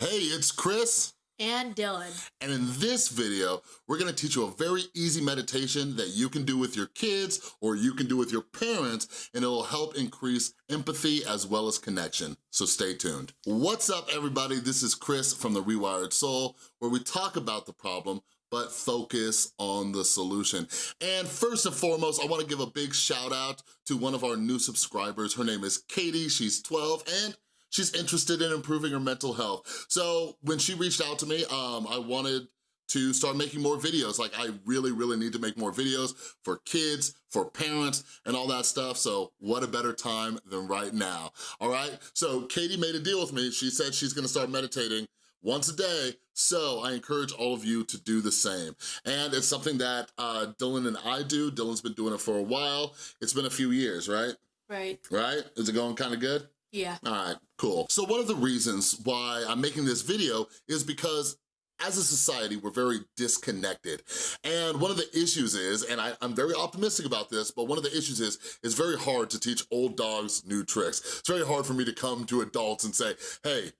Hey, it's Chris. And Dylan. And in this video, we're gonna teach you a very easy meditation that you can do with your kids or you can do with your parents, and it'll help increase empathy as well as connection, so stay tuned. What's up, everybody? This is Chris from The Rewired Soul, where we talk about the problem, but focus on the solution. And first and foremost, I wanna give a big shout out to one of our new subscribers. Her name is Katie, she's 12, and she's interested in improving her mental health. So when she reached out to me, um, I wanted to start making more videos. Like I really, really need to make more videos for kids, for parents, and all that stuff. So what a better time than right now, all right? So Katie made a deal with me. She said she's gonna start meditating once a day, so I encourage all of you to do the same. And it's something that uh, Dylan and I do. Dylan's been doing it for a while. It's been a few years, right? Right. Right? Is it going kind of good? Yeah. All right, cool. So one of the reasons why I'm making this video is because as a society, we're very disconnected. And one of the issues is, and I, am very optimistic about this, but one of the issues is, it's very hard to teach old dogs new tricks. It's very hard for me to come to adults and say, hey,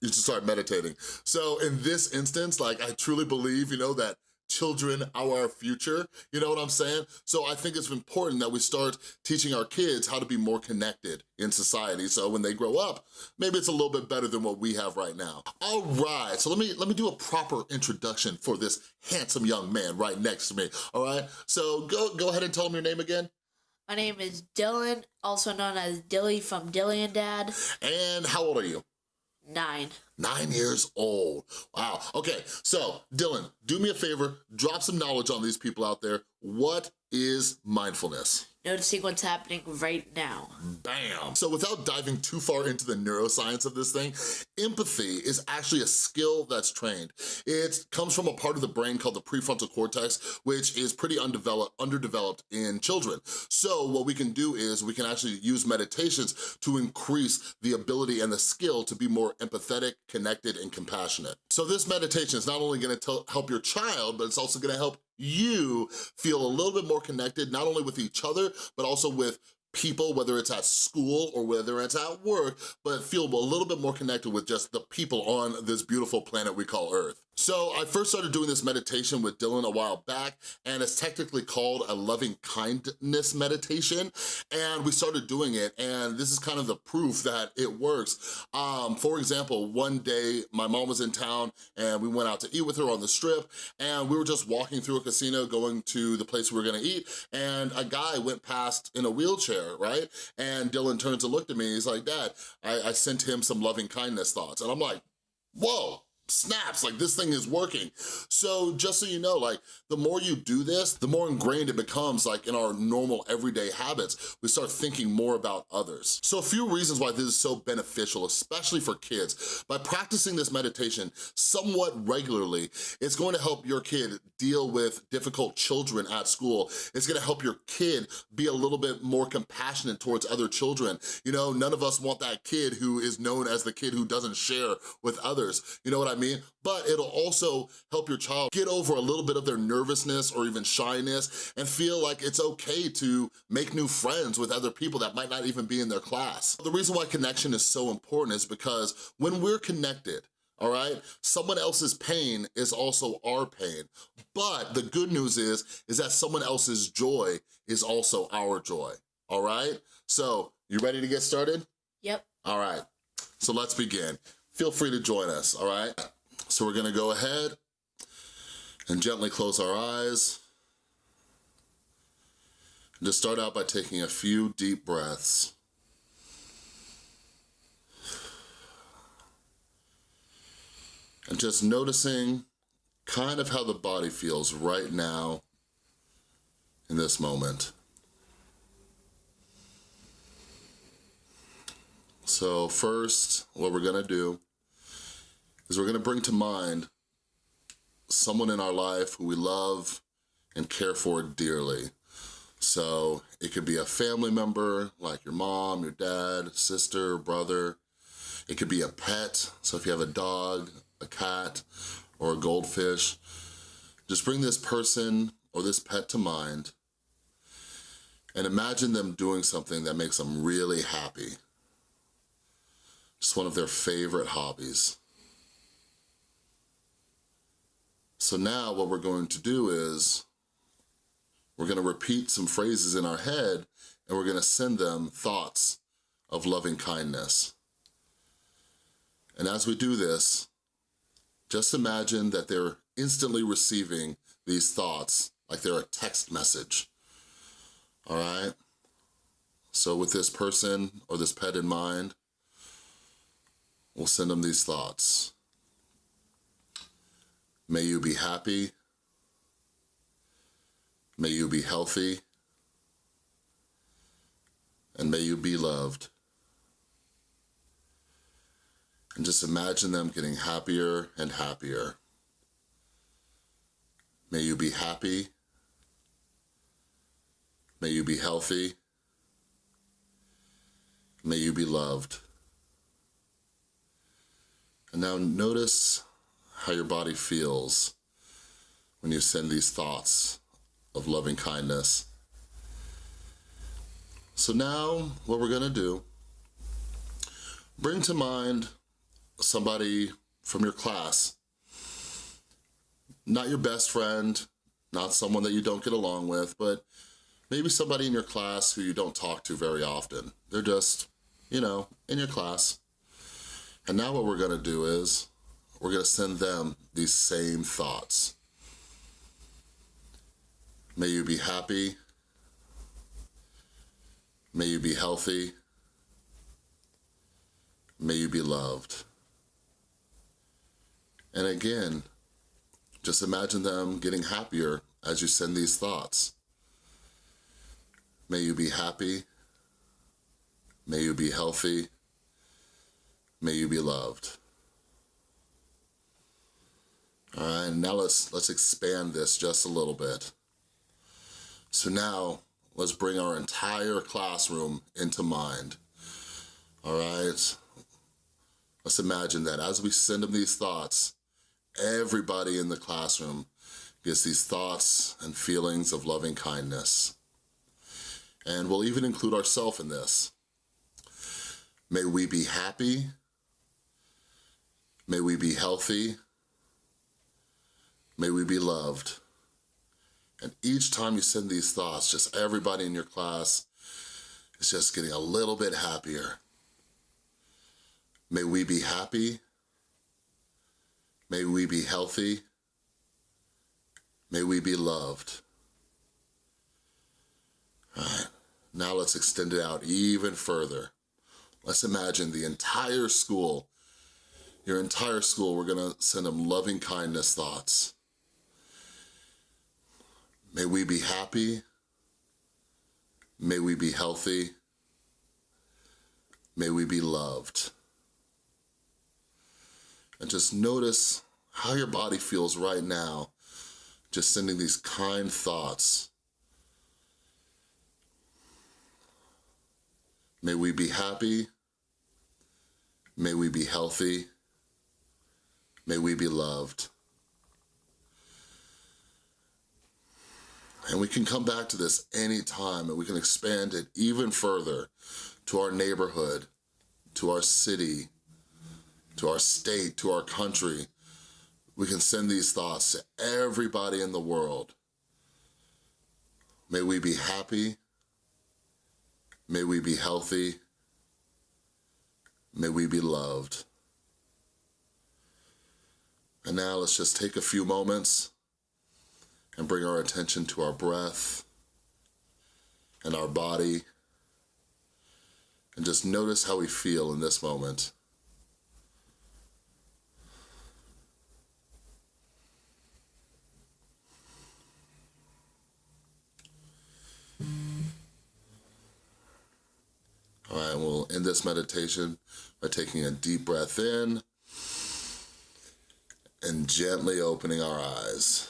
you should start meditating. So in this instance, like I truly believe, you know, that children our future, you know what I'm saying? So I think it's important that we start teaching our kids how to be more connected in society. So when they grow up, maybe it's a little bit better than what we have right now. All right, so let me, let me do a proper introduction for this handsome young man right next to me, all right? So go, go ahead and tell him your name again. My name is Dylan, also known as Dilly from Dilly and Dad. And how old are you? Nine. Nine years old. Wow. Okay, so Dylan, do me a favor, drop some knowledge on these people out there. What is mindfulness? Noticing what's happening right now. Bam. So without diving too far into the neuroscience of this thing, empathy is actually a skill that's trained. It comes from a part of the brain called the prefrontal cortex, which is pretty undeveloped, underdeveloped in children. So what we can do is we can actually use meditations to increase the ability and the skill to be more empathetic, connected, and compassionate. So this meditation is not only gonna help your child, but it's also gonna help you feel a little bit more connected, not only with each other, but also with people, whether it's at school or whether it's at work, but feel a little bit more connected with just the people on this beautiful planet we call Earth. So I first started doing this meditation with Dylan a while back, and it's technically called a loving kindness meditation, and we started doing it, and this is kind of the proof that it works. Um, for example, one day my mom was in town, and we went out to eat with her on the strip, and we were just walking through a casino going to the place we were gonna eat, and a guy went past in a wheelchair, right? And Dylan turns and looked at me, he's like, Dad, I, I sent him some loving kindness thoughts, and I'm like, whoa, snaps, like this thing is working. So just so you know, like the more you do this, the more ingrained it becomes like in our normal everyday habits. We start thinking more about others. So a few reasons why this is so beneficial, especially for kids. By practicing this meditation somewhat regularly, it's going to help your kid deal with difficult children at school. It's gonna help your kid be a little bit more compassionate towards other children. You know, none of us want that kid who is known as the kid who doesn't share with others. You know what I mean? But it'll also help your child get over a little bit of their nervousness or even shyness and feel like it's okay to make new friends with other people that might not even be in their class. The reason why connection is so important is because when we're connected, all right? Someone else's pain is also our pain. But the good news is, is that someone else's joy is also our joy, all right? So, you ready to get started? Yep. All right, so let's begin. Feel free to join us, all right? So we're gonna go ahead and gently close our eyes. And just start out by taking a few deep breaths. And just noticing kind of how the body feels right now in this moment. So first, what we're gonna do is we're gonna bring to mind someone in our life who we love and care for dearly. So it could be a family member, like your mom, your dad, sister, brother. It could be a pet, so if you have a dog, a cat, or a goldfish, just bring this person or this pet to mind and imagine them doing something that makes them really happy. Just one of their favorite hobbies. So now what we're going to do is we're gonna repeat some phrases in our head and we're gonna send them thoughts of loving kindness. And as we do this, just imagine that they're instantly receiving these thoughts like they're a text message, all right? So with this person or this pet in mind, we'll send them these thoughts. May you be happy. May you be healthy. And may you be loved. And just imagine them getting happier and happier. May you be happy. May you be healthy. May you be loved. And now notice how your body feels when you send these thoughts of loving kindness. So now what we're gonna do, bring to mind somebody from your class, not your best friend, not someone that you don't get along with, but maybe somebody in your class who you don't talk to very often. They're just, you know, in your class. And now what we're gonna do is, we're gonna send them these same thoughts. May you be happy. May you be healthy. May you be loved. And again, just imagine them getting happier as you send these thoughts. May you be happy. May you be healthy. May you be loved. All right, now let's let's expand this just a little bit. So now let's bring our entire classroom into mind. All right. Let's imagine that as we send them these thoughts, everybody in the classroom gets these thoughts and feelings of loving kindness. And we'll even include ourselves in this. May we be happy. May we be healthy. May we be loved. And each time you send these thoughts, just everybody in your class is just getting a little bit happier. May we be happy. May we be healthy. May we be loved. All right, now let's extend it out even further. Let's imagine the entire school, your entire school, we're gonna send them loving kindness thoughts. May we be happy. May we be healthy. May we be loved. And just notice how your body feels right now, just sending these kind thoughts. May we be happy. May we be healthy. May we be loved. And we can come back to this anytime and we can expand it even further to our neighborhood, to our city, to our state, to our country. We can send these thoughts to everybody in the world. May we be happy. May we be healthy. May we be loved. And now let's just take a few moments and bring our attention to our breath and our body and just notice how we feel in this moment. All right, we'll end this meditation by taking a deep breath in and gently opening our eyes.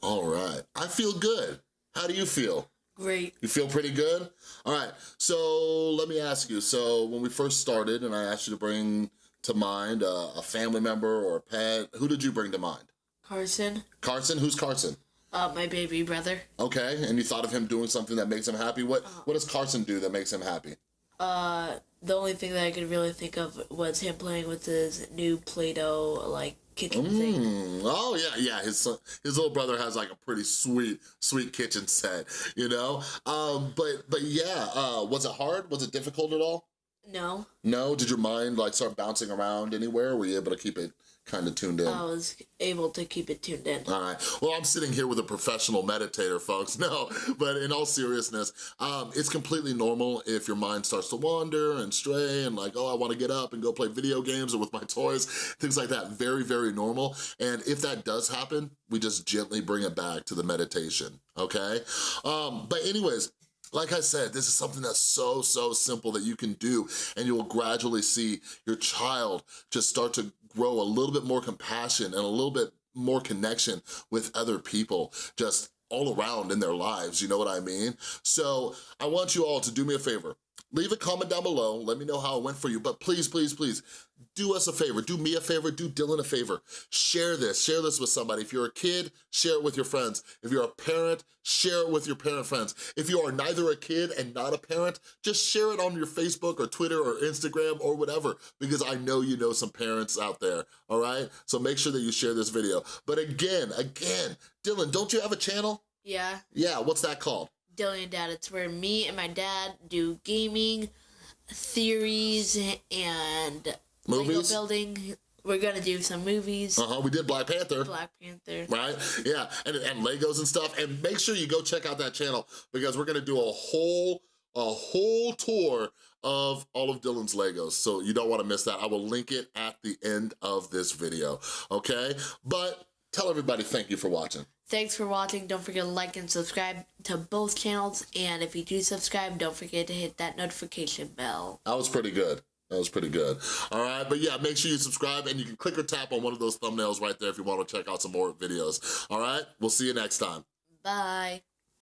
All right, I feel good. How do you feel? Great. You feel pretty good? All right, so let me ask you. So when we first started and I asked you to bring to mind a, a family member or a pet, who did you bring to mind? Carson, Carson? Who's Carson? uh, my baby brother. Okay, and you thought of him doing something that makes him happy. What What does Carson do that makes him happy? Uh, the only thing that I could really think of was him playing with his new Play-Doh like kitchen. Mm, oh yeah, yeah. His son, his little brother has like a pretty sweet, sweet kitchen set, you know. Um, but but yeah, uh, was it hard? Was it difficult at all? No, No. Did your mind like start bouncing around anywhere? Were you able to keep it kind of tuned in? I was able to keep it tuned in. All right. Well, I'm sitting here with a professional meditator, folks. No, but in all seriousness, um, it's completely normal if your mind starts to wander and stray and like, oh, I want to get up and go play video games or with my toys, things like that. Very, very normal. And if that does happen, we just gently bring it back to the meditation, okay? Um, but anyways, like I said, this is something that's so, so simple that you can do and you will gradually see your child just start to grow a little bit more compassion and a little bit more connection with other people just all around in their lives, you know what I mean? So I want you all to do me a favor. Leave a comment down below, let me know how it went for you, but please, please, please, do us a favor, do me a favor, do Dylan a favor. Share this, share this with somebody. If you're a kid, share it with your friends. If you're a parent, share it with your parent friends. If you are neither a kid and not a parent, just share it on your Facebook or Twitter or Instagram or whatever, because I know you know some parents out there, all right? So make sure that you share this video. But again, again, Dylan, don't you have a channel? Yeah, Yeah, what's that called? Dilly and Dad. It's where me and my dad do gaming, theories, and Lego Movies? building. We're gonna do some movies. Uh-huh, we did Black Panther. Black Panther. right? Yeah, and, and Legos and stuff. And make sure you go check out that channel because we're gonna do a whole, a whole tour of all of Dylan's Legos. So you don't wanna miss that. I will link it at the end of this video, okay? But tell everybody thank you for watching. Thanks for watching. Don't forget to like and subscribe to both channels. And if you do subscribe, don't forget to hit that notification bell. That was pretty good. That was pretty good. All right, but yeah, make sure you subscribe and you can click or tap on one of those thumbnails right there if you wanna check out some more videos. All right, we'll see you next time. Bye.